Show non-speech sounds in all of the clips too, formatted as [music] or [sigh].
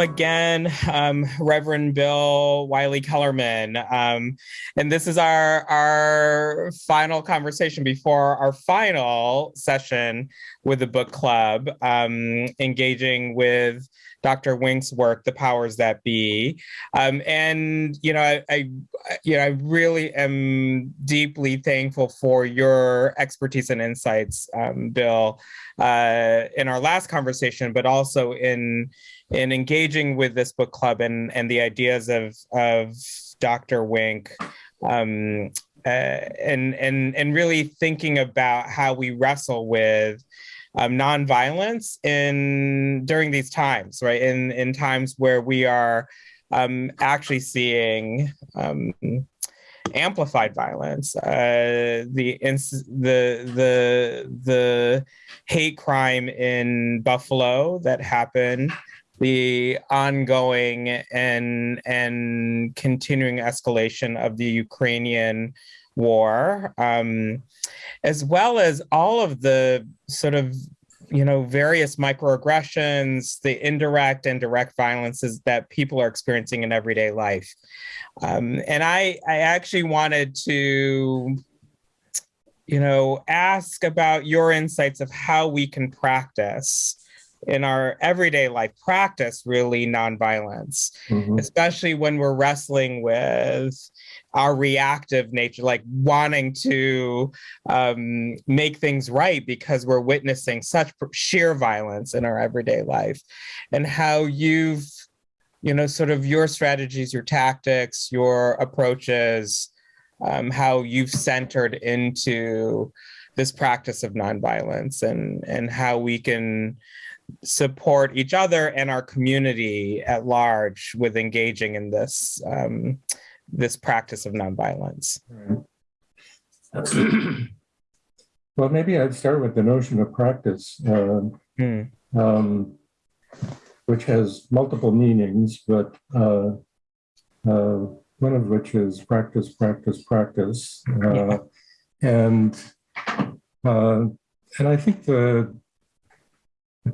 again, um, Reverend Bill Wylie-Kellermann. Um, and this is our, our final conversation before our final session with the book club, um, engaging with Dr. Wink's work, The Powers That Be. Um, and, you know, I, I, you know, I really am deeply thankful for your expertise and insights, um, Bill, uh, in our last conversation, but also in, in engaging with this book club and, and the ideas of, of Dr. Wink um, uh, and, and, and really thinking about how we wrestle with um, nonviolence in during these times, right? In in times where we are um, actually seeing um, amplified violence, uh, the the the the hate crime in Buffalo that happened, the ongoing and and continuing escalation of the Ukrainian war. Um, as well as all of the sort of you know various microaggressions the indirect and direct violences that people are experiencing in everyday life um, and i i actually wanted to you know ask about your insights of how we can practice in our everyday life practice really nonviolence mm -hmm. especially when we're wrestling with our reactive nature, like wanting to um, make things right because we're witnessing such sheer violence in our everyday life and how you've, you know, sort of your strategies, your tactics, your approaches, um, how you've centered into this practice of nonviolence and, and how we can support each other and our community at large with engaging in this um, this practice of nonviolence. Right. well, maybe I'd start with the notion of practice, uh, hmm. um, which has multiple meanings, but uh, uh, one of which is practice, practice, practice. Uh, yeah. And uh, and I think the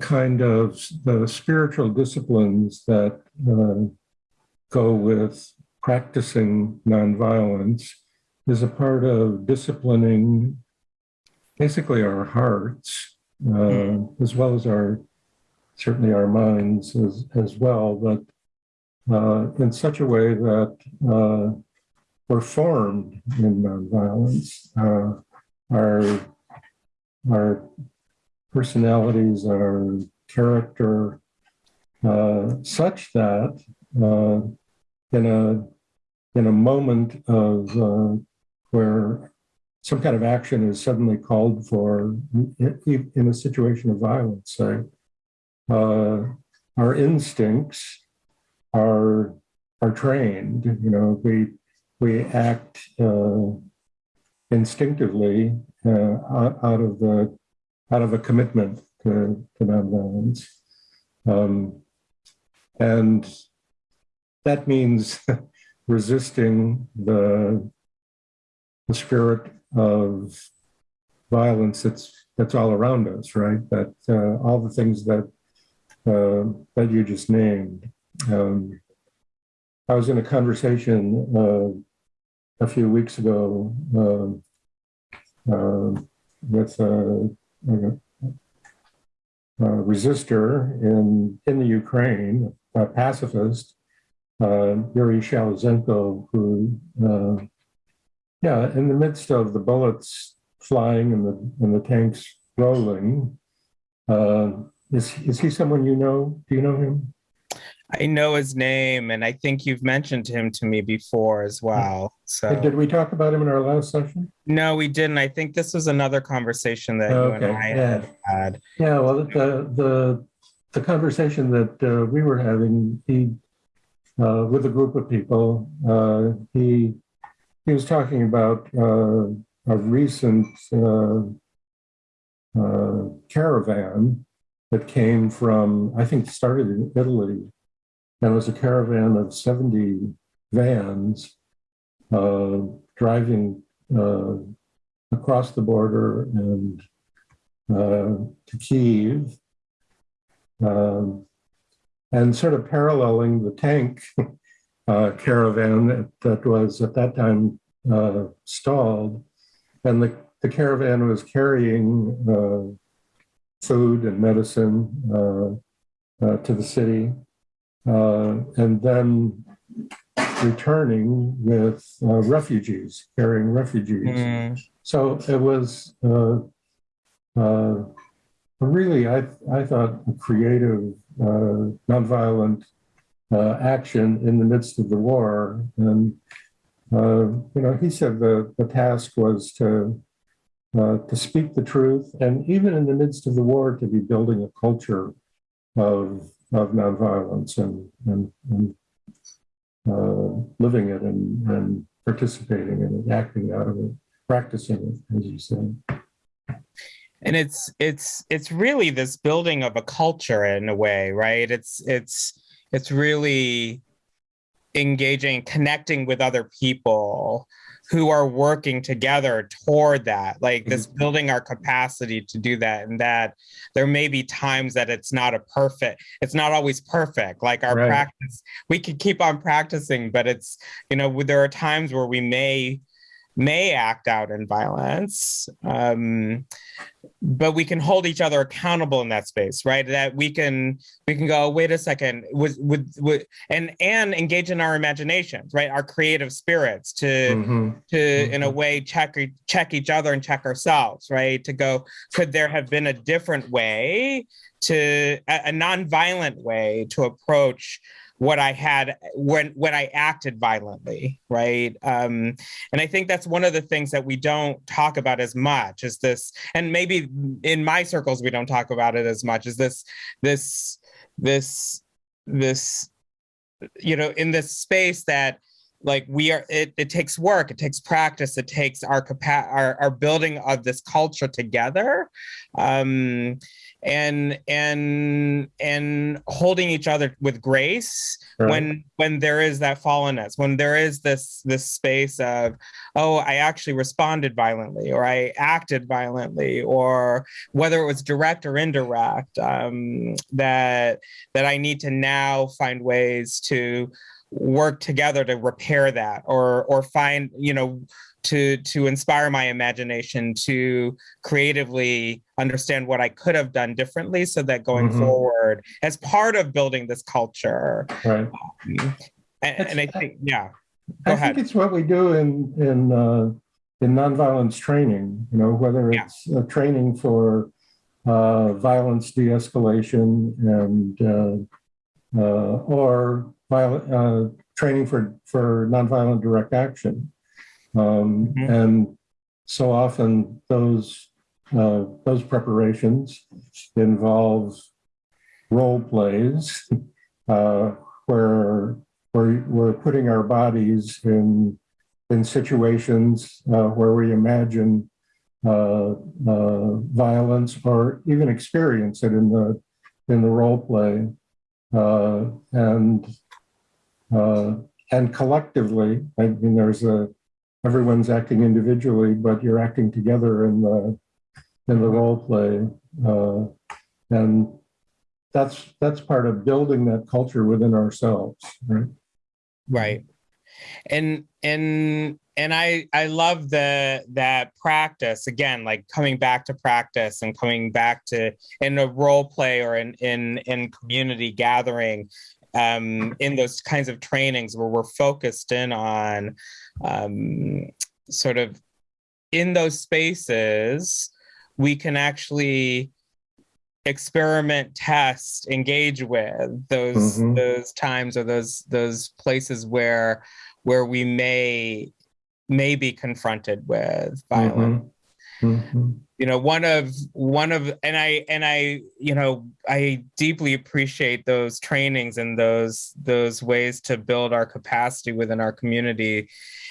kind of the spiritual disciplines that uh, go with practicing nonviolence is a part of disciplining basically our hearts, uh, mm. as well as our, certainly our minds as, as well, but uh, in such a way that uh, we're formed in nonviolence. Uh, our, our personalities, our character, uh, such that uh, in a in a moment of uh, where some kind of action is suddenly called for in, a situation of violence, say, uh, our instincts are are trained. You know, we we act uh, instinctively uh, out of the out of a commitment to, to nonviolence, um, and that means [laughs] resisting the, the spirit of violence that's that's all around us, right? That uh, all the things that uh, that you just named. Um, I was in a conversation uh, a few weeks ago um, uh, with a, resistor in in the Ukraine, a pacifist, uh, Yuri Sheliazhenko, who, uh, yeah, in the midst of the bullets flying and the, and the tanks rolling, uh, is, is he someone you know? Do you know him? I know his name, and I think you've mentioned him to me before as well. So did we talk about him in our last session? No, we didn't. I think this was another conversation that you and I yeah. had had. Yeah, well, the the the conversation that uh, we were having, he uh, with a group of people. Uh, he he was talking about uh, a recent uh, uh, caravan that came from, I think, started in Italy, and it was a caravan of 70 vans uh, driving across the border and to Kiev. Um, and sort of paralleling the tank [laughs] uh, caravan that, that, was at that time uh, stalled. And the, the caravan was carrying uh, food and medicine uh, uh, to the city. Uh, and then returning with refugees, carrying refugees. Mm. So it was really, I, I thought, a creative, uh, nonviolent uh, action in the midst of the war. And, uh, you know, he said the, the task was to, uh, to speak the truth, and even in the midst of the war, to be building a culture of, of nonviolence and, and, and uh, living it and, and participating in it, acting out of it, practicing it, as you said and it's it's it's really this building of a culture in a way right? It's it's it's really engaging connecting with other people who are working together toward that like this mm-hmm. building our capacity to do that and that there may be times that it's not a perfect it's not always perfect like our right. practice we could keep on practicing but it's you know there are times where we may may act out in violence um, but we can hold each other accountable in that space right that we can we can go wait a second with with, and and engage in our imaginations right our creative spirits to mm-hmm. to mm-hmm. in a mm-hmm. way check check each other and check ourselves right to go could there have been a different way to a, a non-violent way to approach what I had when when I acted violently, right? Um, and I think that's one of the things that we don't talk about as much is this, and maybe in my circles we don't talk about it as much. Is this this this this you know in this space that like we are it, it takes work it takes practice it takes our capa- our, our building of this culture together um and and and holding each other with grace right. when when there is that fallenness when there is this this space of oh i actually responded violently or i acted violently or whether it was direct or indirect um, that that i need to now find ways to work together to repair that or or find you know to to inspire my imagination to creatively understand what I could have done differently so that going mm-hmm. forward as part of building this culture right um, and, and, I think yeah Go I ahead. think it's what we do in in uh, in nonviolence training you know whether it's yeah. training for uh, violence de-escalation and uh, uh or violent, uh, training for for nonviolent direct action um, mm-hmm. And so often those uh, those preparations involve role plays [laughs] uh, where where we're putting our bodies in in situations uh, where we imagine uh, uh, violence or even experience it in the in the role play uh, and collectively. I mean, there's a everyone's acting individually, but you're acting together in the in the role play, uh, and that's that's part of building that culture within ourselves, right? Right, and and and I I love the that practice again, like coming back to practice and coming back to in a role play or in in in community gathering um, in those kinds of trainings where we're focused in on um, sort of in those spaces, we can actually experiment, test, engage with those mm-hmm. those times or those those places where where we may may be confronted with violence. Mm-hmm. Mm-hmm. You know one of one of and i and i you know i deeply appreciate those trainings and those those ways to build our capacity within our community.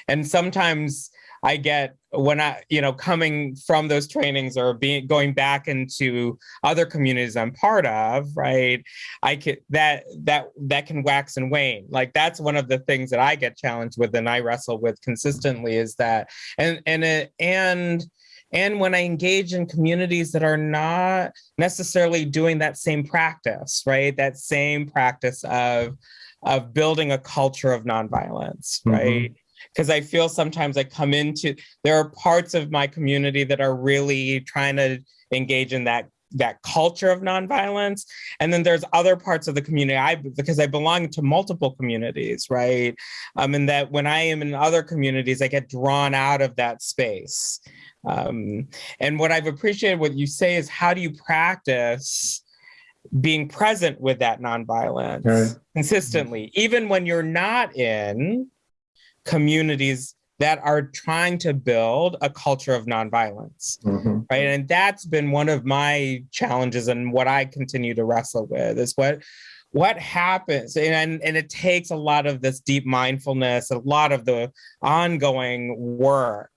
And sometimes i get when i you know coming from those trainings or being going back into other communities i'm part of right i could that that that can wax and wane. Like that's one of the things that i get challenged with and i wrestle with consistently is that and and it and and when I engage in communities that are not necessarily doing that same practice, right? That same practice of, of building a culture of nonviolence, mm-hmm. right? Because I feel sometimes I come into, there are parts of my community that are really trying to engage in that that culture of nonviolence. And then there's other parts of the community, I because I belong to multiple communities, right? Um, and that when I am in other communities, I get drawn out of that space. Um, and what I've appreciated what you say is how do you practice being present with that nonviolence right. consistently, even when you're not in communities that are trying to build a culture of nonviolence, mm-hmm. right? And that's been one of my challenges and what I continue to wrestle with is what what happens and and it takes a lot of this deep mindfulness a lot of the ongoing work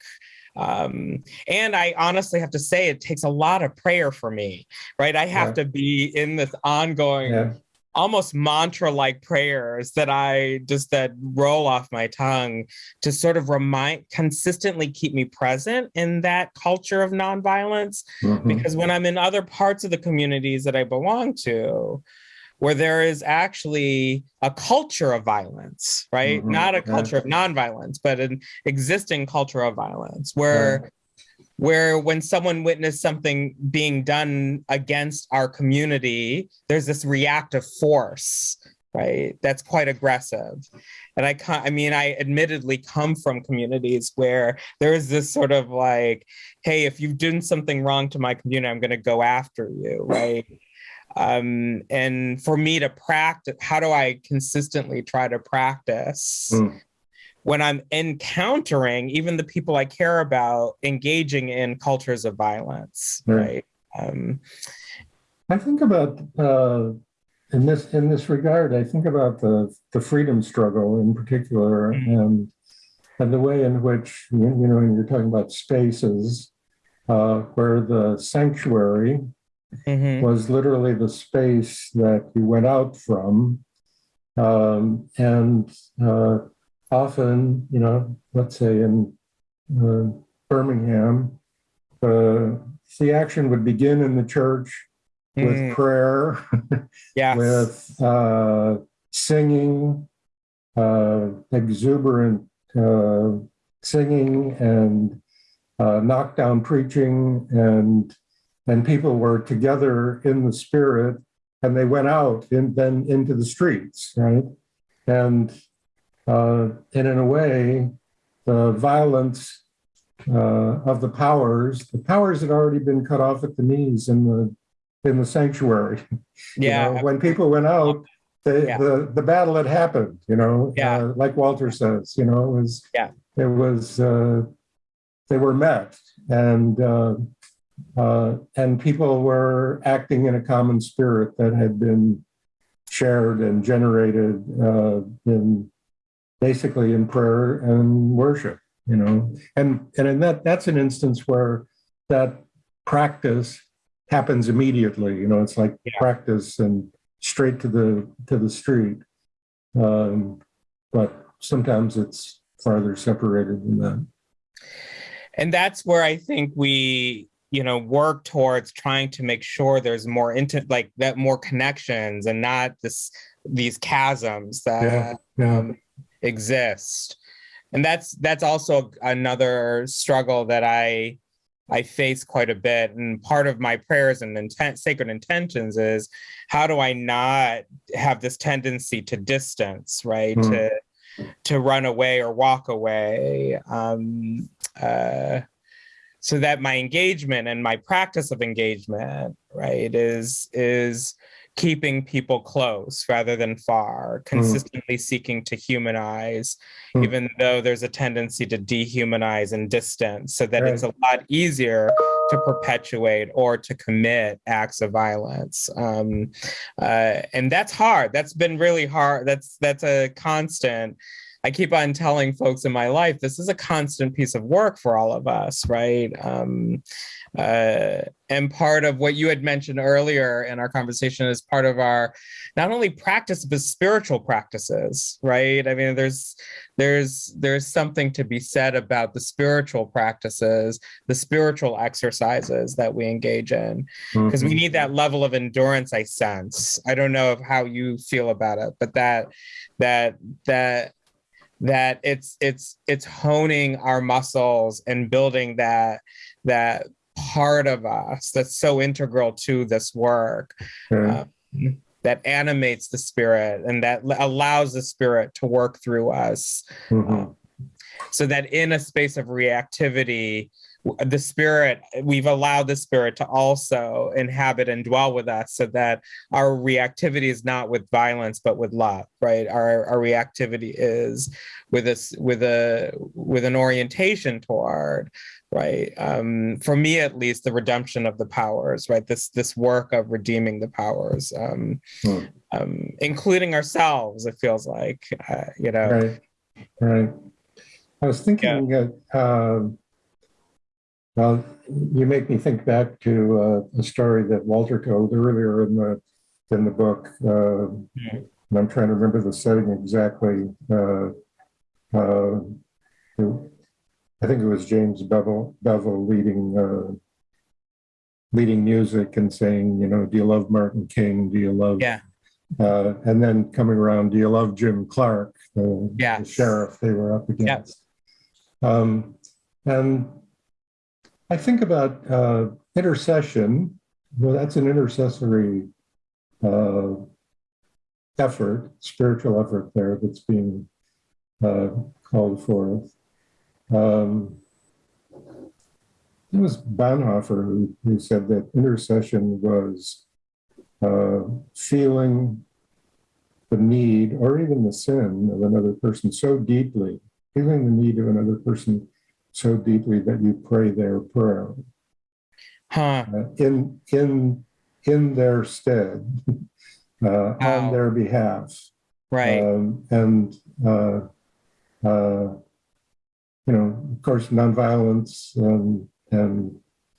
um, and i honestly have to say it takes a lot of prayer for me right i have yeah. to be in this ongoing yeah almost mantra like prayers that I just that roll off my tongue to sort of remind consistently keep me present in that culture of nonviolence. Mm-hmm. Because when I'm in other parts of the communities that I belong to, where there is actually a culture of violence, right? Mm-hmm. Not a culture yeah. of nonviolence, but an existing culture of violence where yeah where when someone witnessed something being done against our community, there's this reactive force, right? That's quite aggressive. And I, can't. I mean, I admittedly come from communities where there is this sort of like, hey, if you've done something wrong to my community, I'm going to go after you, right? Um, and for me to practice, how do I consistently try to practice mm when I'm encountering even the people I care about engaging in cultures of violence, right? right? Um, I think about uh, in this in this regard. I think about the the freedom struggle in particular, mm-hmm. and and the way in which you know you're talking about spaces uh, where the sanctuary mm-hmm. was literally the space that you went out from, um, and uh, often, you know, let's say in uh, Birmingham, uh, the action would begin in the church with mm. prayer, [laughs] yes. with uh, singing, uh, exuberant uh, singing, and uh, knockdown preaching, and and people were together in the spirit, and they went out and then into the streets, right? And uh, and in a way, the violence uh, of the powers, the powers had already been cut off at the knees in the in the sanctuary. [laughs] Yeah. You know, when people went out, the, yeah. the the battle had happened. You know, yeah. Uh, like Walter says, you know, it was yeah, it was uh, they were met and. Uh, uh, and people were acting in a common spirit that had been shared and generated uh, in basically in prayer and worship, you know. And and in that that's an instance where that practice happens immediately. You know, it's like yeah. practice and straight to the to the street. Um, but sometimes it's farther separated than that. And that's where I think we you know work towards trying to make sure there's more into like that more connections and not this these chasms that yeah, yeah. Um, exist. And that's that's also another struggle that i i face quite a bit. And part of my prayers and intent sacred intentions is how do i not have this tendency to distance right? Mm. to to run away or walk away. Um uh so that my engagement and my practice of engagement right is is keeping people close rather than far, hmm. consistently mm. seeking to humanize, mm. even though there's a tendency to dehumanize and distance, so that right. it's a lot easier to perpetuate or to commit acts of violence. Um, uh, and that's hard. That's been really hard. That's that's a constant I keep on telling folks in my life, this is a constant piece of work for all of us, right? Um, uh, and part of what you had mentioned earlier in our conversation is part of our not only practice but spiritual practices right i mean there's there's there's something to be said about the spiritual practices the spiritual exercises that we engage in because mm-hmm. we need that level of endurance i sense i don't know how you feel about it but that that that that it's it's it's honing our muscles and building that that part of us that's so integral to this work um, that animates the spirit and that allows the spirit to work through us. Mm-hmm. um, so that in a space of reactivity the spirit we've allowed the spirit to also inhabit and dwell with us so that our reactivity is not with violence but with love right? Our, our reactivity is with us with a with an orientation toward right um for me at least the redemption of the powers right this this work of redeeming the powers um, hmm. um including ourselves it feels like uh, you know right right i was thinking yeah. uh, well, you make me think back to uh, a story that Walter told earlier in the in the book. Uh, and I'm trying to remember the setting exactly. Uh, uh I think it was James Bevel, Bevel leading uh, leading music and saying, you know, do you love Martin King? Do you love? Yeah. Uh, and then coming around, do you love Jim Clark, the, yeah. the sheriff they were up against? Yep. Um, and I think about uh, intercession. Well, that's an intercessory uh, effort, spiritual effort there that's being uh, called forth. Um, it was Bonhoeffer who, who said that intercession was uh, feeling the need or even the sin of another person so deeply, feeling the need of another person so deeply that you pray their prayer. Huh. uh, in in in their stead [laughs] uh, on their behalf. Right. Um, and uh, uh, you know of course nonviolence and and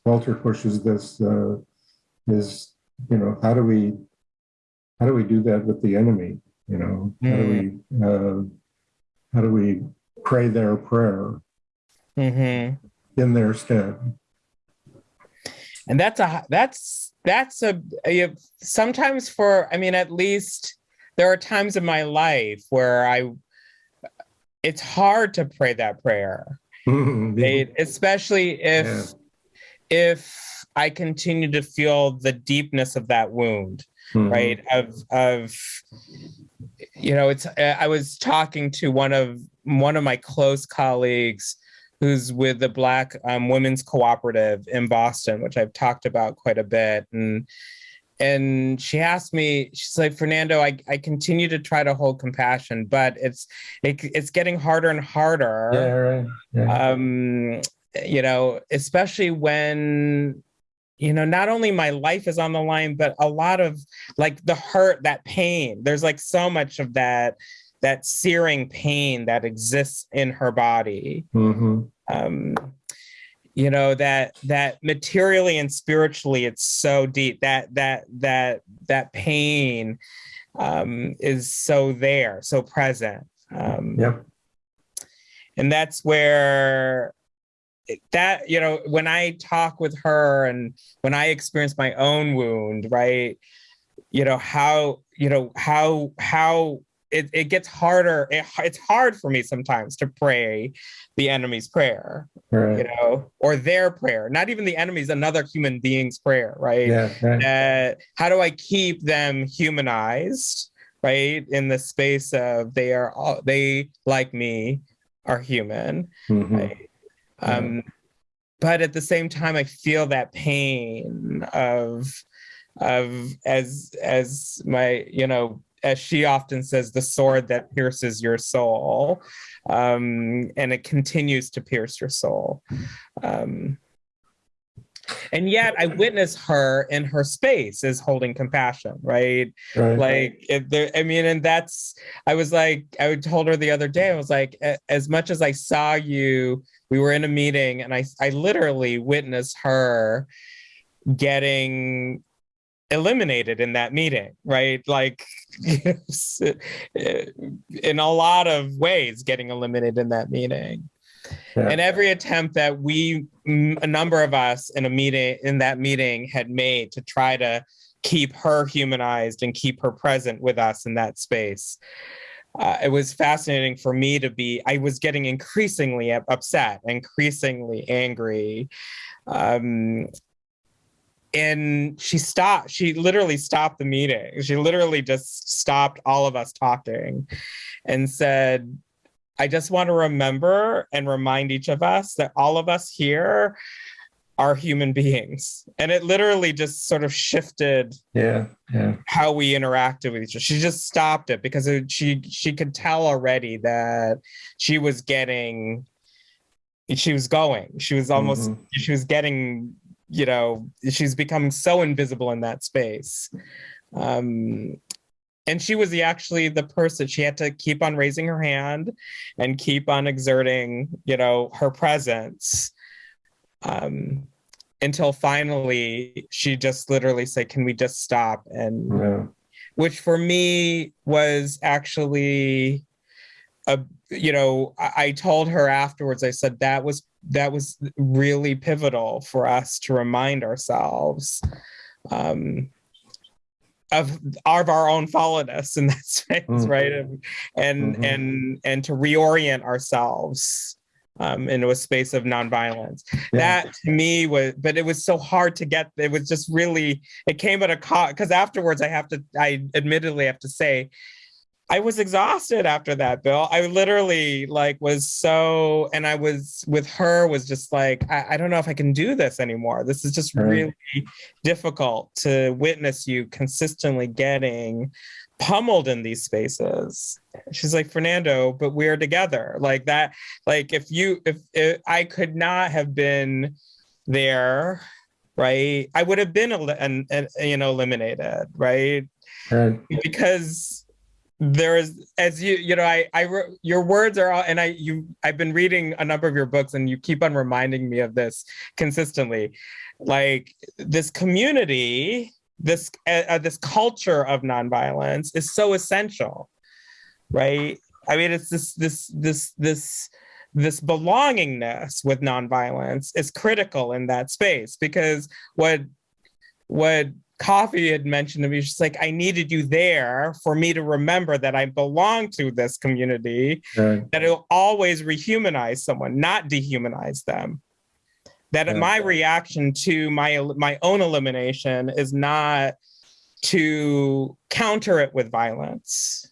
walter pushes this uh, is you know how do we how do we do that with the enemy you know mm. how do we hmm. uh, how do we pray their prayer mm-hmm. in their stead. And that's a that's that's a, a sometimes for I mean at least there are times in my life where I it's hard to pray that prayer. [laughs] Mm-hmm. especially if yeah. if I continue to feel the deepness of that wound, mm-hmm. right? Of of you know, it's I was talking to one of one of my close colleagues who's with the Black um, Women's Cooperative in Boston, which I've talked about quite a bit. And and she asked me, she's like, Fernando, I, I continue to try to hold compassion, but it's it, it's getting harder and harder. Yeah, right. Yeah. Um, you know, especially when you know not only my life is on the line but a lot of like the hurt that pain there's like so much of that that searing pain that exists in her body. Mm-hmm. Um, you know that that materially and spiritually it's so deep that that that that pain um, is so there, so present. Um, yep. And that's where that you know when I talk with her and when I experience my own wound, right? You know how you know how how it, it gets harder. It, it's hard for me sometimes to pray the enemy's prayer, right. you know, or their prayer, not even the enemy's, another human being's prayer, right? Yeah, right. Uh, how do I keep them humanized, right? In the space of they are all, they like me are human, mm-hmm. right? Um, but at the same time, I feel that pain of, of as as my you know as she often says, the sword that pierces your soul. Um, and it continues to pierce your soul. Um, and yet I witness her in her space as holding compassion, right? right. Like, if there, I mean, and that's, I was like, I told her the other day, I was like, as much as I saw you, we were in a meeting and I, I literally witnessed her getting eliminated in that meeting, right? Like [laughs] in a lot of ways getting eliminated in that meeting. Yeah. And every attempt that we, a number of us in a meeting, in that meeting had made to try to keep her humanized and keep her present with us in that space. Uh, it was fascinating for me to be, I was getting increasingly upset, increasingly angry. Um, and she stopped she literally stopped the meeting. She literally just stopped all of us talking and said i just want to remember and remind each of us that all of us here are human beings. And it literally just sort of shifted yeah yeah. how we interacted with each other. She just stopped it because it, she she could tell already that she was getting she was going. She was almost mm-hmm. she was getting you know, she's becoming so invisible in that space. Um, and she was the, actually the person, she had to keep on raising her hand and keep on exerting, you know, her presence um, until finally she just literally said, can we just stop? And yeah. which for me was actually you know, I, I told her afterwards, I said, that was that was really pivotal for us to remind ourselves um, of, of our own fallenness in that [laughs] space, mm-hmm. right? And and, mm-hmm. and and to reorient ourselves um, into a space of nonviolence. Yeah. That to me was, but it was so hard to get. It was just really. It came at a cost because afterwards, I have to. I admittedly have to say, I was exhausted after that, Bill. I literally like was so, and I was with her was just like, I, I don't know if I can do this anymore. This is just right. really difficult to witness you consistently getting pummeled in these spaces. She's like, Fernando, but we're together. Like that, like if you, if, if I could not have been there, right, I would have been, an, an, you know, eliminated, right? right. Because there is as you you know i i your words are all and i you i've been reading a number of your books and you keep on reminding me of this consistently. Like this community this uh, uh, this culture of nonviolence is so essential right? I mean it's this this this this this belongingness with nonviolence is critical in that space because what what Coffee had mentioned to me, she's like, I needed you there for me to remember that I belong to this community, right. that it'll always rehumanize someone, not dehumanize them. That yeah. my reaction to my my own elimination is not to counter it with violence,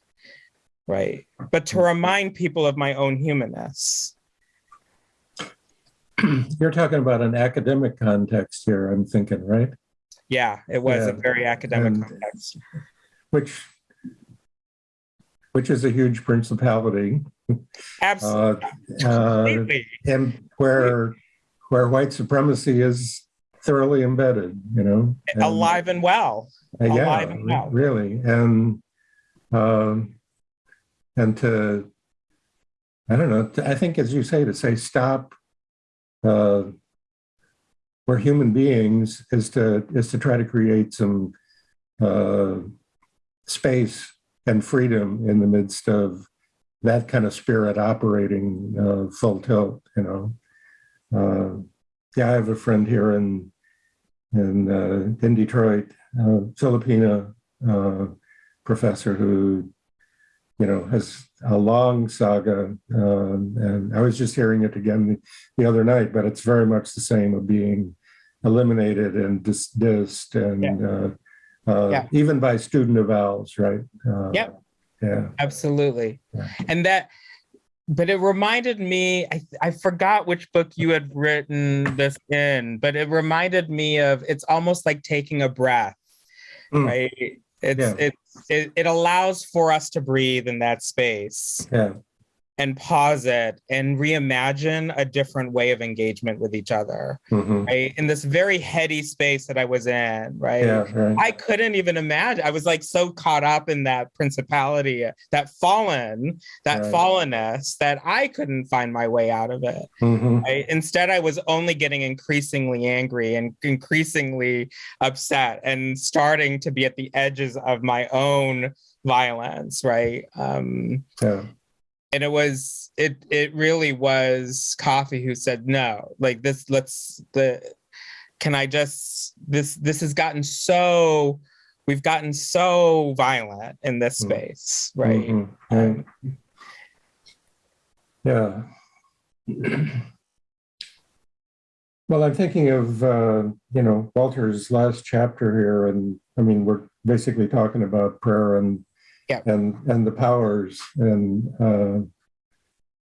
right? But to mm-hmm. remind people of my own humanness. [clears throat] You're talking about an academic context here, I'm thinking, right? Yeah, it was yeah. a very academic and, context. Which which is a huge principality. [laughs] Absolutely. Uh, uh, and where where white supremacy is thoroughly embedded, you know. And, alive and well. Uh, yeah, alive and well. really. And um, and to I don't know, to, I think as you say, to say stop uh, we're human beings is to is to try to create some uh, space and freedom in the midst of that kind of spirit operating uh, full tilt. You know, uh, yeah, I have a friend here in in uh, in Detroit, uh, Filipina uh, professor who you know, has a long saga. Um, and I was just hearing it again the, the, other night, but it's very much the same of being eliminated and dismissed and yeah. uh, uh, yeah. even by student avowals, right? Uh, yep. Yeah. Absolutely. Yeah. And that, but it reminded me, I, I forgot which book you had written this in, but it reminded me of it's almost like taking a breath, mm. right? It's, yeah. it's it, it allows for us to breathe in that space. Yeah. And pause it and reimagine a different way of engagement with each other Mhm. right in this very heady space that i was in right Yeah, right. I couldn't even imagine. I was like so caught up in that principality, that fallen, that Right. fallenness that I couldn't find my way out of it. Mhm. I, instead, I was only getting increasingly angry and increasingly upset and starting to be at the edges of my own violence, right? Um, Yeah. And it was it it really was coffee who said no like this let's the can i just this this has gotten so we've gotten so violent in this Mm. space right Mhm. Right. Yeah. [clears throat] Well, I'm thinking of, uh, you know, Walter's last chapter here, and I mean, we're basically talking about prayer and Yeah. and and the powers, and uh,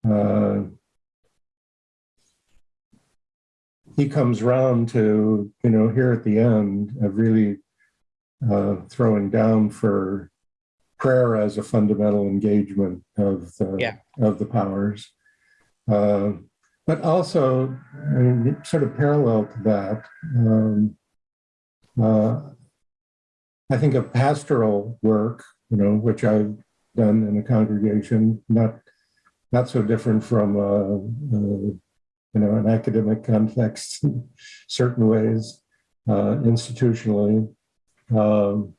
uh, he comes round to, you know, here at the end of really uh, throwing down for prayer as a fundamental engagement of the Yeah. of the powers. Uh, but also, I mean, sort of parallel to that, um, uh, I think of pastoral work, you know, which I've done in a congregation, not not so different from uh, uh, you know an academic context in certain ways, uh, institutionally. Um,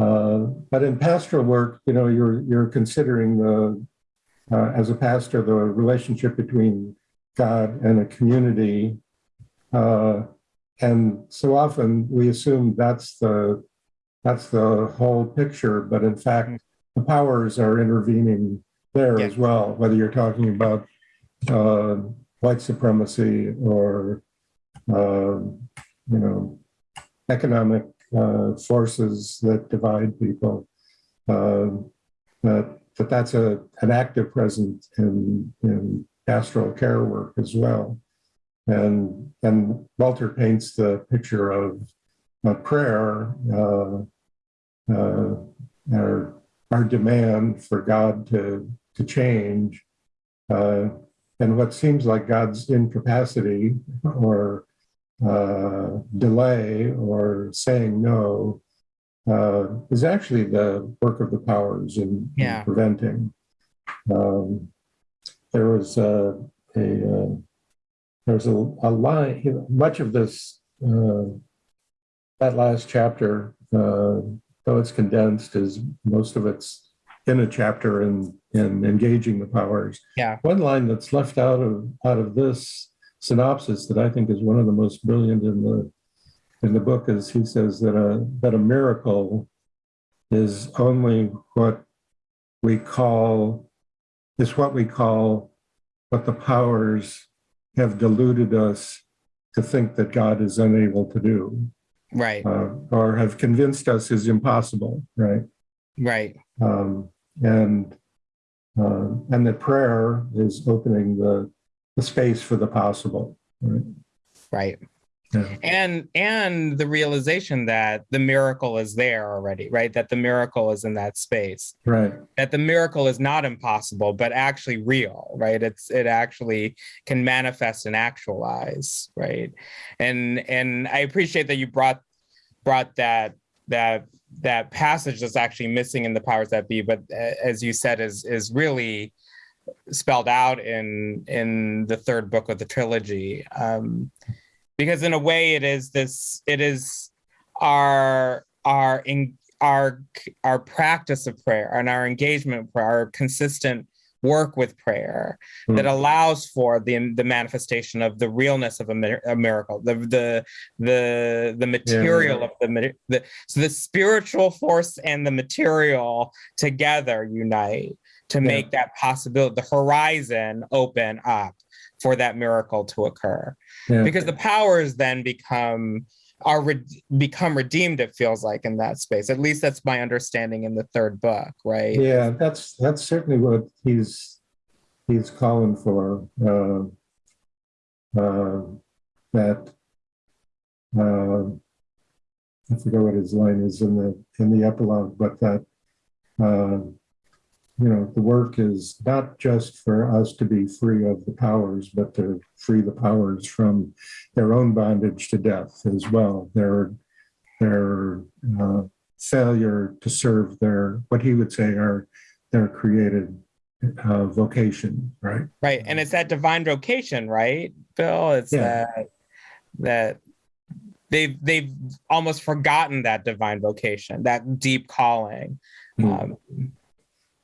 uh, but in pastoral work, you know, you're you're considering the as a pastor the relationship between God and a community, and so often we assume that's the that's the whole picture, but in fact, the powers are intervening there Yeah. as well. Whether you're talking about uh, white supremacy or um, you know economic uh, forces that divide people. Um, that, that that's a, an active presence in, in pastoral care work as well. And, and Walter paints the picture of, of prayer, uh, uh, our, our demand for God to, to change, uh, and what seems like God's incapacity or uh, delay or saying no uh, is actually the work of the powers in, in preventing. Um, there was a, a uh, there was a, a line. Much of this uh, that last chapter, uh, though it's condensed, is most of it's in a chapter in in engaging the powers. Yeah. One line that's left out of out of this synopsis that I think is one of the most brilliant in the in the book is he says that a that a miracle is only what we call is what we call what the powers have deluded us to think that God is unable to do right uh, or have convinced us is impossible, right? right um, and uh, and that prayer is opening the the space for the possible. Right? right Yeah. and and the realization that the miracle is there already right? That the miracle is in that space. Right. that the miracle is not impossible but actually real right? It's it actually can manifest and actualize right? And and i appreciate that you brought brought that that that passage that's actually missing in the powers that be but uh, as you said is is really spelled out in in the third book of the trilogy. Um because in a way it is this it is our our in our our practice of prayer and our engagement prayer, our consistent work with prayer that Mm. allows for the the manifestation of the realness of a, a miracle the the the the material of the, the so the spiritual force and the material together unite to Yeah. make that possibility the horizon open up for that miracle to occur Yeah. because the powers then become are re- become redeemed it feels like in that space at least that's my understanding in the third book right yeah, that's that's certainly what he's he's calling for. Uh, uh, that uh, I forget what his line is in the in the epilogue, but that uh, you know, the work is not just for us to be free of the powers, but to free the powers from their own bondage to death as well. Their their uh, failure to serve their what he would say are their created uh, vocation, right? Right, and it's that divine vocation, right, Bill? It's Yeah. that that they've they've almost forgotten that divine vocation, that deep calling. Hmm. Um,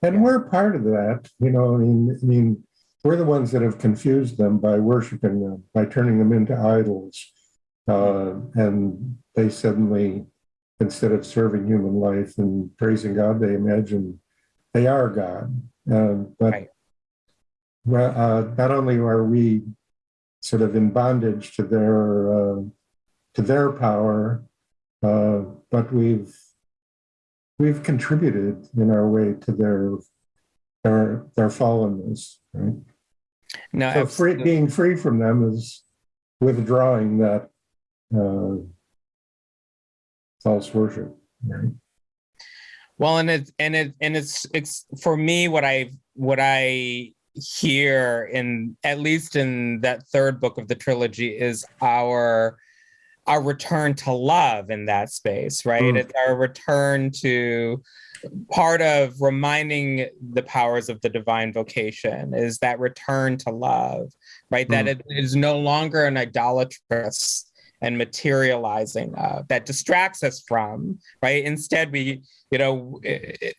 And we're part of that, you know, I mean, I mean, we're the ones that have confused them by worshiping them, by turning them into idols. Uh, and they suddenly, instead of serving human life and praising God, they imagine they are God. Uh, but Right. well, uh, not only are we sort of in bondage to their uh, to their power, uh, but we've we've contributed in our way to their their their fallenness. Right? no, So free, being free from them is withdrawing that uh, false worship. Right? Well, and it's and it and it's it's for me what I what I hear in at least in that third book of the trilogy is our our return to love in that space, right? Mm. It's our return to part of reminding the powers of the divine vocation is that return to love, right? That Mm. it is no longer an idolatrous and materializing uh, that distracts us from right instead we you know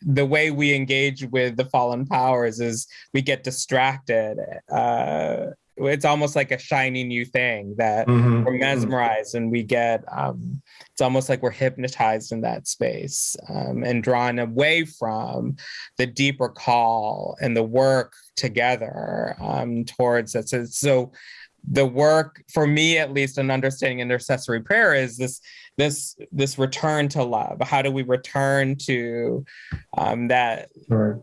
the way we engage with the fallen powers is we get distracted uh it's almost like a shiny new thing that Mhm. we're mesmerized and we get um it's almost like we're hypnotized in that space um, and drawn away from the deeper call and the work together um towards it so, so the work for me at least in understanding intercessory prayer is this this this return to love how do we return to um that Right.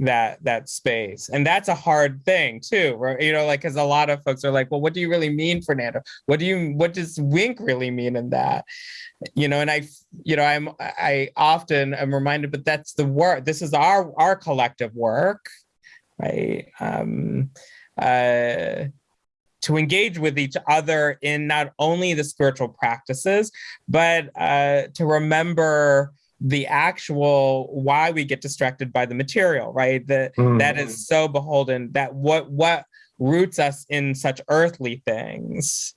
That that space. And that's a hard thing too right you know like because a lot of folks are like well what do you really mean fernando? What do you what does wink really mean in that? You know and i you know i'm i often am reminded but that's the work this is our our collective work right? Um uh to engage with each other in not only the spiritual practices but uh to remember the actual why we get distracted by the material right that Mm. that is so beholden that what what roots us in such earthly things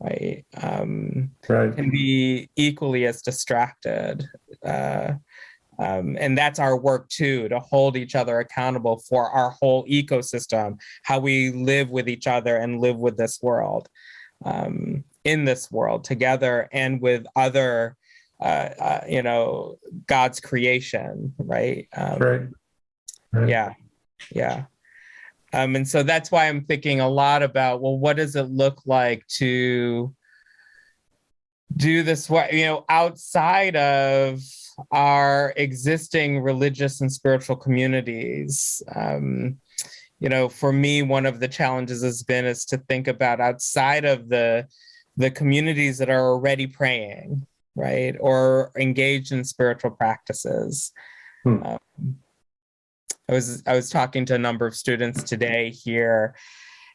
right um Right. can be equally as distracted uh um, and that's our work too to hold each other accountable for our whole ecosystem how we live with each other and live with this world um, in this world together and with other uh, uh, you know god's creation right um, Right. Right. yeah yeah um and so that's why i'm thinking a lot about well what does it look like to do this what you know outside of our existing religious and spiritual communities um you know for me one of the challenges has been is to think about outside of the the communities that are already praying right or engaged in spiritual practices Hmm. um, I was I was talking to a number of students today here,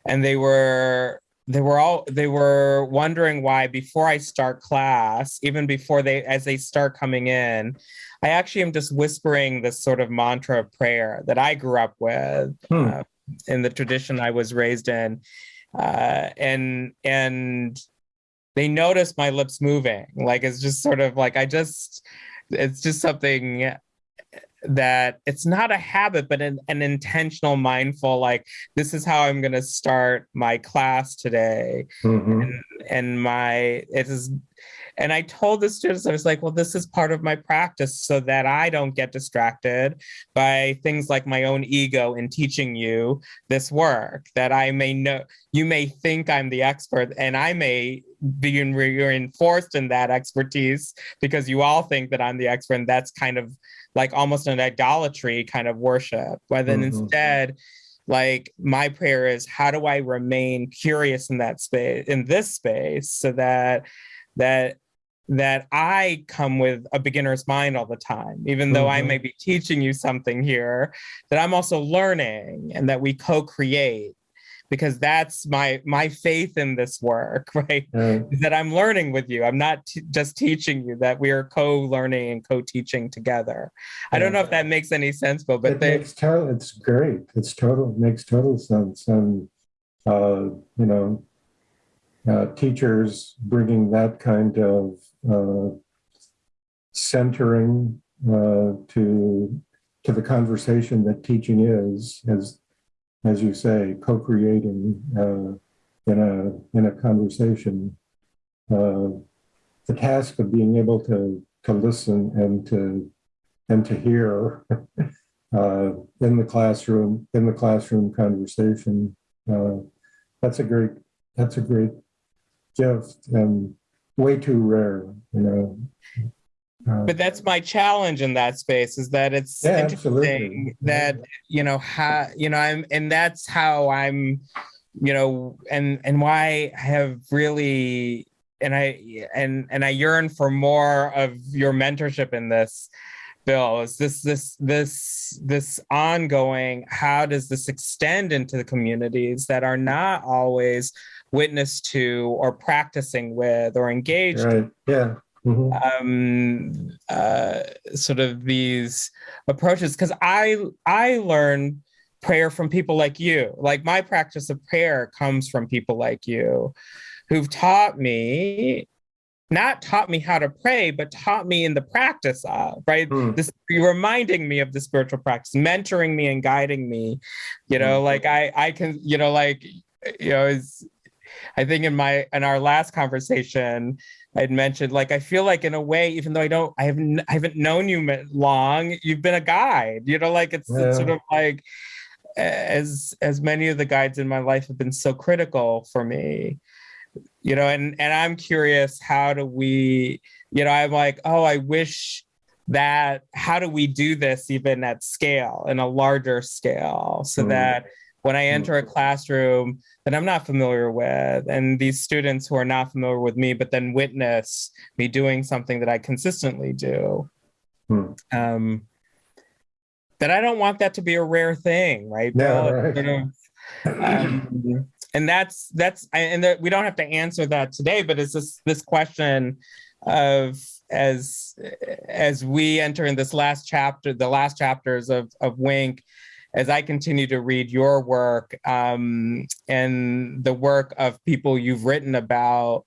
and they were they were all they were wondering why before I start class, even before they as they start coming in, I actually am just whispering this sort of mantra of prayer that I grew up with Hmm. uh, in the tradition I was raised in, uh, and and they notice my lips moving, like it's just sort of like I just it's just something that it's not a habit but an, an intentional mindful like this is how i'm going to start my class today Mhm. and my it is and i told the students i was like well this is part of my practice so that i don't get distracted by things like my own ego in teaching you this work that i may know you may think i'm the expert and i may be reinforced in that expertise because you all think that i'm the expert and that's kind of like almost an idolatry kind of worship but then Mhm. instead like my prayer is how do i remain curious in that space in this space so that that that I come with a beginner's mind all the time, even though I may be teaching you something here, that I'm also learning and that we co-create because that's my my faith in this work, [laughs] right? Is that I'm learning with you. I'm not just teaching you that we are co-learning and co-teaching together. I don't know if that makes any sense, Bill, but it they, makes total, it's great. It's total, it makes total sense. And, uh, you know, uh, teachers bringing that kind of uh, centering uh, to to the conversation that teaching is, as as you say, co-creating uh, in a in a conversation. Uh, the task of being able to to listen and to and to hear [laughs] uh, in the classroom in the classroom conversation. Uh, that's a great that's a great gift and way too rare, you know. Uh, but that's my challenge in that space is that it's Yeah, interesting absolutely. that you know how you know i'm and that's how i'm you know and and why i have really and i and and i yearn for more of your mentorship in this bill is this this this this ongoing how does this extend into the communities that are not always witness to or practicing with or engaged right. Yeah. Mhm. um uh sort of these approaches because i i learned prayer from people like you like my practice of prayer comes from people like you who've taught me not taught me how to pray but taught me in the practice of right Hmm. this you're reminding me of the spiritual practice mentoring me and guiding me you know Mm. like i i can you know like you know is i think in my in our last conversation i'd mentioned like i feel like in a way even though i don't i haven't i haven't known you long you've been a guide you know like it's, it's sort of like as as many of the guides in my life have been so critical for me you know and and i'm curious how do we you know i'm like oh i wish that how do we do this even at scale in a larger scale so Mm. that when i enter a classroom that i'm not familiar with and these students who are not familiar with me but then witness me doing something that i consistently do Hmm. um that i don't want that to be a rare thing right Yeah, right. Sort of, um, and that's that's and that we don't have to answer that today but it's this this question of as as we enter in this last chapter the last chapters of of wink as i continue to read your work um, and the work of people you've written about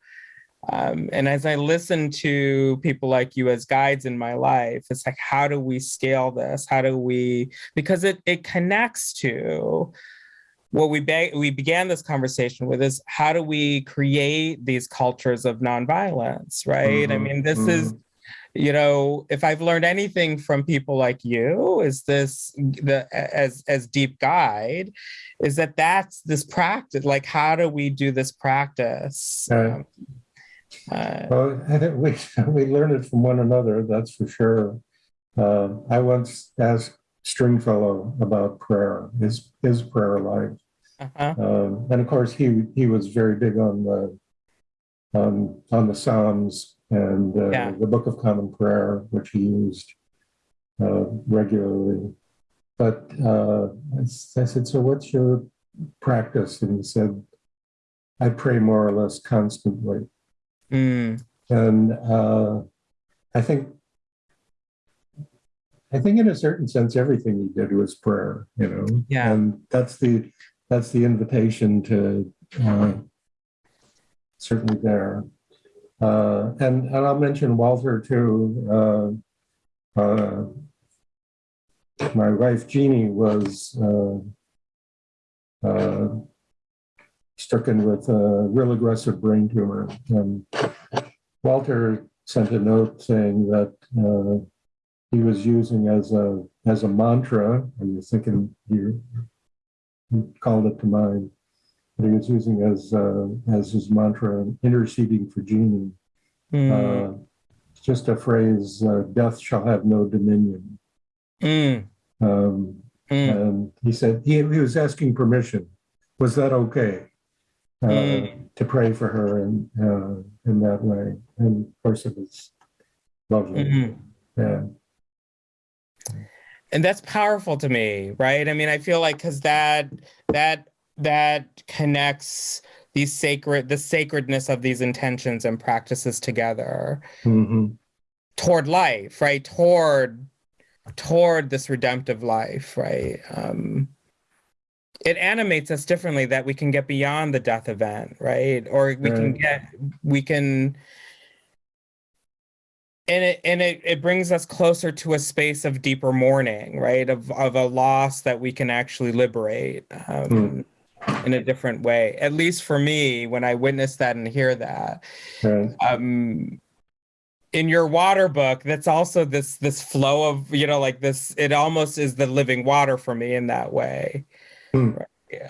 um, and as i listen to people like you as guides in my life it's like how do we scale this? How do we because it it connects to what we be- we began this conversation with is how do we create these cultures of nonviolence right? I Mhm, mean this is you know if i've learned anything from people like you is this the as as deep guide is that that's this practice like how do we do this practice. Um, uh, Well, [laughs] we, we learn it from one another, that's for sure. Uh, I once asked Stringfellow about prayer, his, his prayer life. uh-huh. Um, and of course, he, he was very big on the, on, on the Psalms and uh, Yeah. the Book of Common Prayer, which he used uh, regularly. But uh, I I said, so what's your practice? And he said, I pray more or less constantly. Mm, And uh, I think, I think in a certain sense, everything he did was prayer, you know? Yeah. And that's the, that's the invitation to uh, certainly there. Uh, and, and I'll mention Walter too. Uh, uh, my wife Jeanie was uh, uh, stricken with a real aggressive brain tumor. And Walter sent a note saying that uh, he was using as a as a mantra, and you're thinking you, you called it to mind. But he was using as uh, as his mantra, interceding for Jeanie. mm, Uh, just a phrase: uh, "Death shall have no dominion." mm, Um, mm, and he said he, he was asking permission. Was that okay uh, Mm. to pray for her in uh, in that way. And of course, it was lovely. Mhm. Yeah. and that's powerful to me right i mean i feel like because that that that connects these sacred the sacredness of these intentions and practices together hmm toward life right? Toward toward this redemptive life right? Um it animates us differently that we can get beyond the death event right? Or we can get we can and it and it, it brings us closer to a space of deeper mourning right? Of of a loss that we can actually liberate. Um, in a different way at least for me when i witness that and hear that Right. um in your water book that's also this this flow of you know like this it almost is the living water for me in that way Hmm.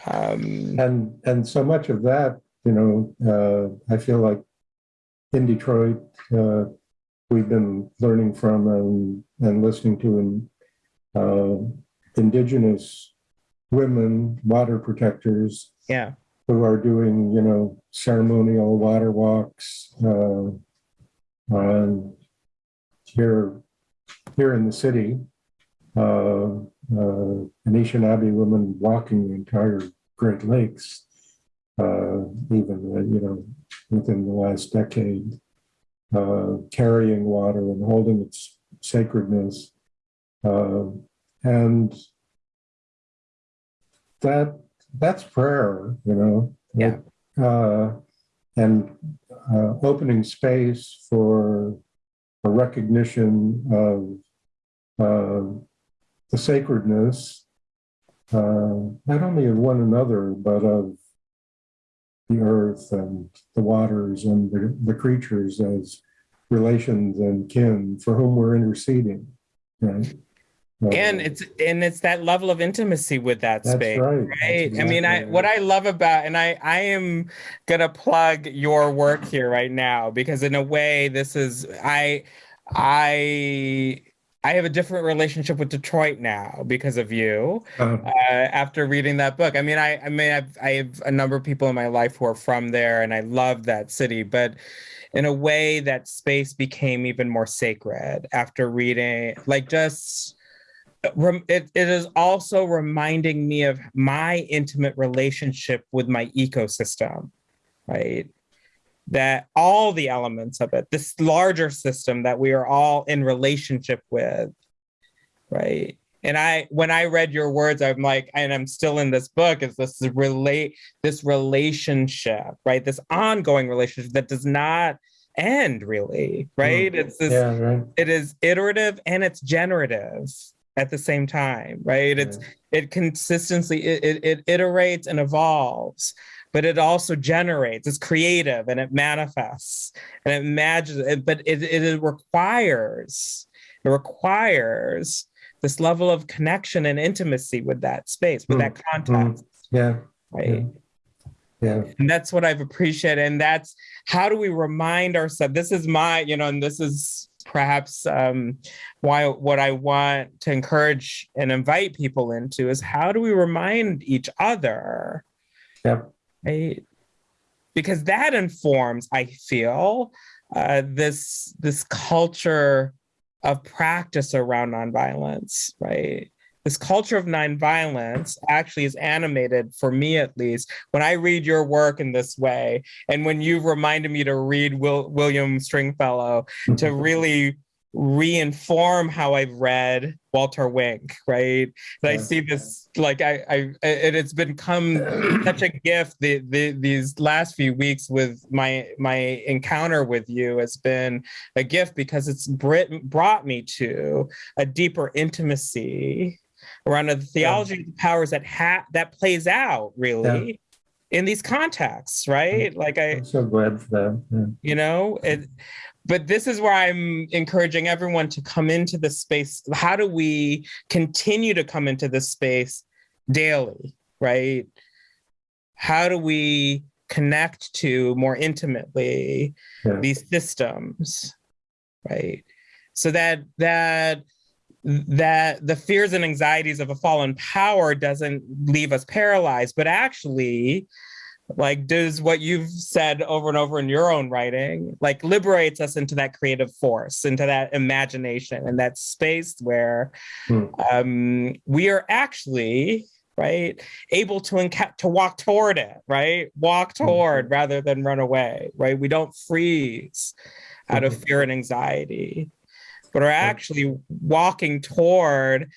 um And and so much of that, you know, uh, I feel like in Detroit, uh, we've been learning from and and listening to uh, indigenous women, water protectors, yeah who are doing, you know, ceremonial water walks. Uh, and here, here in the city, uh, uh, Anishinaabe women walking the entire Great Lakes, uh, even, uh, you know, within the last decade, uh, carrying water and holding its sacredness. Uh, and that that's prayer, you know. Yeah. Uh, and uh, opening space for a recognition of uh, the sacredness, uh, not only of one another, but of the earth and the waters and the, the creatures as relations and kin for whom we're interceding. Right? And it's and it's that level of intimacy with that that's space right. right? That's i mean i exactly what i love about and i i am gonna plug your work here right now because in a way this is i i i have a different relationship with detroit now because of you Uh, uh, after reading that book. I mean i i mean I've, i have a number of people in my life who are from there and i love that city but in a way that space became even more sacred after reading like just it, it is also reminding me of my intimate relationship with my ecosystem right? That all the elements of it this larger system that we are all in relationship with right? And i when i read your words i'm like and i'm still in this book is this relate this relationship right? This ongoing relationship that does not end really hmm. right? It's this yeah, right. it is iterative and it's generative at the same time right? It's it consistently it, it, it iterates and evolves but it also generates it's creative and it manifests and it imagines it, but it, it, requires it requires this level of connection and intimacy with that space with Mm, that context yeah, right? Yeah, and that's what i've appreciated and that's how do we remind ourselves this is my you know and this is perhaps um, why what i want to encourage and invite people into is how do we remind each other? Yeah, right? Because that informs i feel uh, this this culture of practice around nonviolence right this culture of nonviolence actually is animated for me at least when i read your work in this way and when you've reminded me to read Will, william stringfellow to mm-hmm. really reinform how I've read Walter Wink, right? And I see this like I, I it, it's become [clears throat] such a gift. The, the these last few weeks with my my encounter with you has been a gift because it's brought me to a deeper intimacy around the theology of the powers that ha- that plays out really in these contexts, right? Like I I'm so glad for that. Yeah. you know it but this is where i'm encouraging everyone to come into the space how do we continue to come into this space daily right how do we connect to more intimately Yeah. these systems right so that that that the fears and anxieties of a fallen power doesn't leave us paralyzed but actually like does what you've said over and over in your own writing like liberates us into that creative force into that imagination and that space where hmm. um, we are actually right able to enca- to walk toward it right walk hmm. toward rather than run away right we don't freeze out of hmm. fear and anxiety but are actually walking toward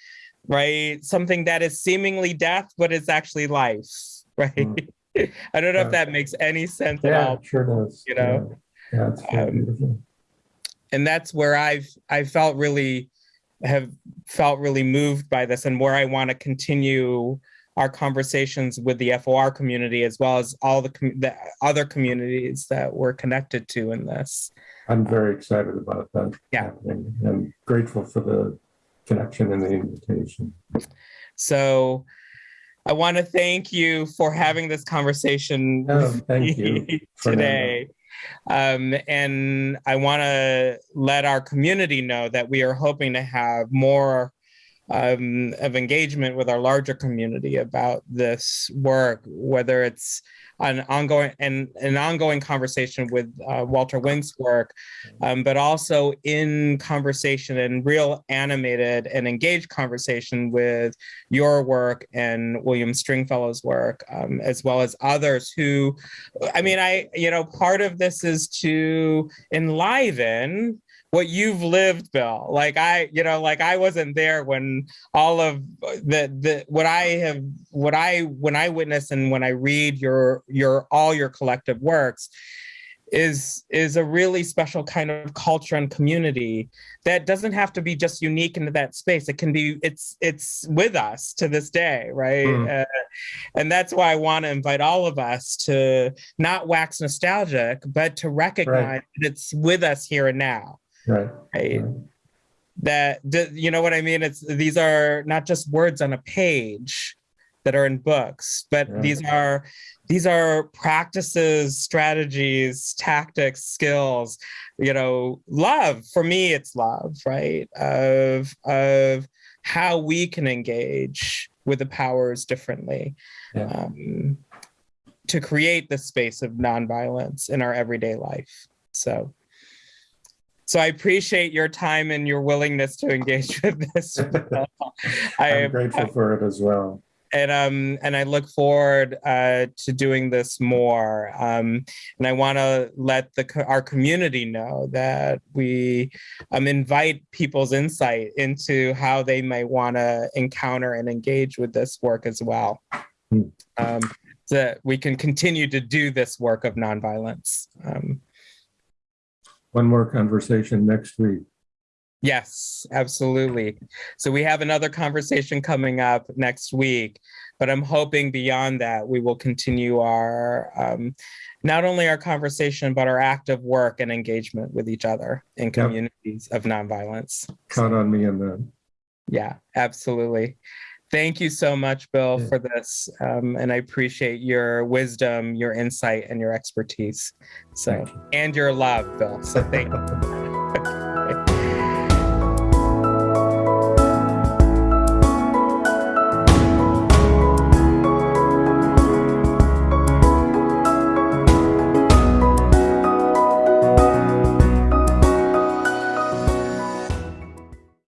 right something that is seemingly death but is actually life [laughs] right? I don't know if that makes any sense yeah, at all. sure does. You know, yeah, yeah um, and that's where I've I felt really have felt really moved by this, and where I want to continue our conversations with the FOR community as well as all the, the other communities that we're connected to in this. I'm very excited about that. Yeah, happening. I'm grateful for the connection and the invitation. So I want to thank you for having this conversation oh, thank you [laughs] today. Um, and I want to let our community know that we are hoping to have more um, of engagement with our larger community about this work, whether it's an ongoing and an ongoing conversation with uh, Walter Wink's work, um, but also in conversation and real animated and engaged conversation with your work and William Stringfellow's work, um, as well as others who, I mean, I, you know, part of this is to enliven what you've lived bill like i you know like i wasn't there when all of the the what i have what i when i witness and when i read your your all your collective works is is a really special kind of culture and community that doesn't have to be just unique into that space it can be it's it's with us to this day right mm. uh, and that's why i want to invite all of us to not wax nostalgic but to recognize right. that it's with us here and now right, right? right. that you know what i mean it's these are not just words on a page that are in books but yeah. these are these are practices strategies tactics skills you know love for me it's love right of of how we can engage with the powers differently yeah. um, to create the space of nonviolence in our everyday life so so I appreciate your time and your willingness to engage [laughs] with this. [laughs] I am grateful for it as well. And um and I look forward uh, to doing this more. Um, and I want to let the our community know that we um, invite people's insight into how they might want to encounter and engage with this work as well. Hmm. Um, so that we can continue to do this work of nonviolence. Um, one more conversation next week. Yes, absolutely. So we have another conversation coming up next week, but I'm hoping beyond that we will continue our um, not only our conversation but our active work and engagement with each other in communities yep. of nonviolence. Count on me in that. Yeah, absolutely. Thank you so much, Bill, for this. Um, and I appreciate your wisdom, your insight, and your expertise. So, and your love, Bill. So thank you. [laughs]